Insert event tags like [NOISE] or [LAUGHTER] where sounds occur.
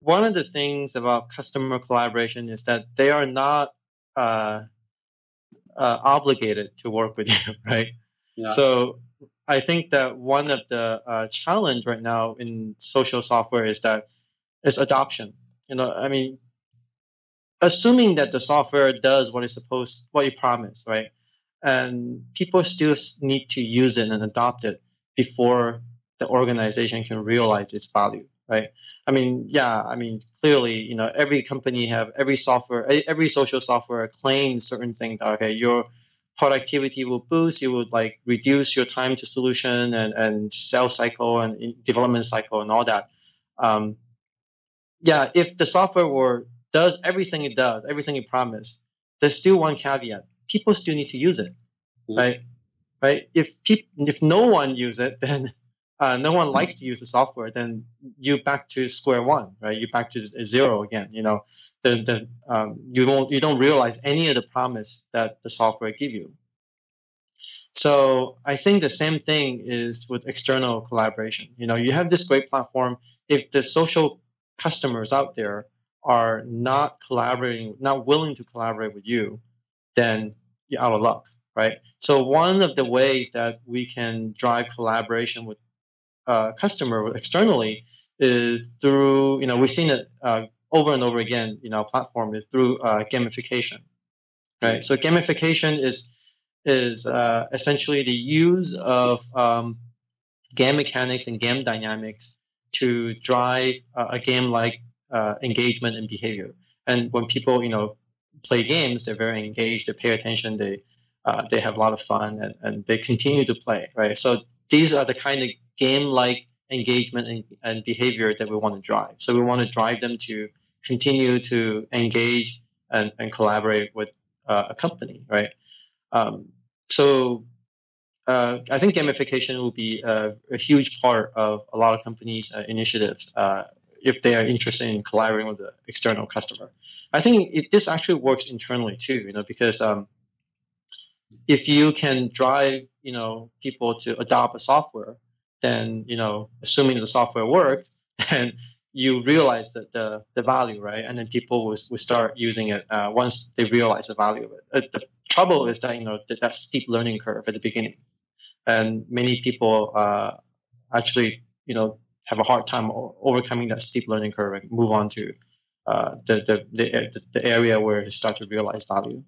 one of the things about customer collaboration is that they are not uh, uh, obligated to work with [LAUGHS] you, right? Yeah. So I think that one of the uh, challenge right now in social software is that it's adoption. You know, I mean, assuming that the software does what it's supposed, what you promise, right? And people still need to use it and adopt it before the organization can realize its value, right? I mean, yeah, I mean, clearly, you know, every company have every software, every social software claims certain things. Okay, your productivity will boost. It would like reduce your time to solution and and sales cycle and development cycle and all that. Um, yeah, if the software were does everything it does, everything it promised, there's still one caveat: people still need to use it, mm-hmm. right? Right? If people, if no one use it, [LAUGHS] then uh, no one likes to use the software, then you back to square one, right? You back to zero again. You know, the the um, you don't you don't realize any of the promise that the software give you. So I think the same thing is with external collaboration. You know, you have this great platform. If the social customers out there are not collaborating, not willing to collaborate with you, then you're out of luck, right? So one of the ways that we can drive collaboration with uh, customer externally is through, you know, we've seen it uh, over and over again in our platform is through uh, gamification, right? So gamification is is uh, essentially the use of um, game mechanics and game dynamics to drive a game like uh, engagement and behavior. And when people, you know, play games, they're very engaged, they pay attention, they uh, they have a lot of fun, and, and they continue to play, right? So these are the kind of game-like engagement and, and behavior that we want to drive. So we want to drive them to continue to engage and, and collaborate with uh, a company, right? Um, so uh, I think gamification will be a, a, huge part of a lot of companies' uh, initiatives uh, if they are interested in collaborating with the external customer. I think it, this actually works internally too, you know, because um, if you can drive, you know, people to adopt a software, then, you know, assuming the software works, [LAUGHS] then you realize that the, the value, right? And then people will, will start using it uh, once they realize the value of it. Uh, the trouble is that, you know, that, that steep learning curve at the beginning. And many people uh, actually, you know, have a hard time overcoming that steep learning curve and move on to uh, the, the, the, the area where they start to realize value.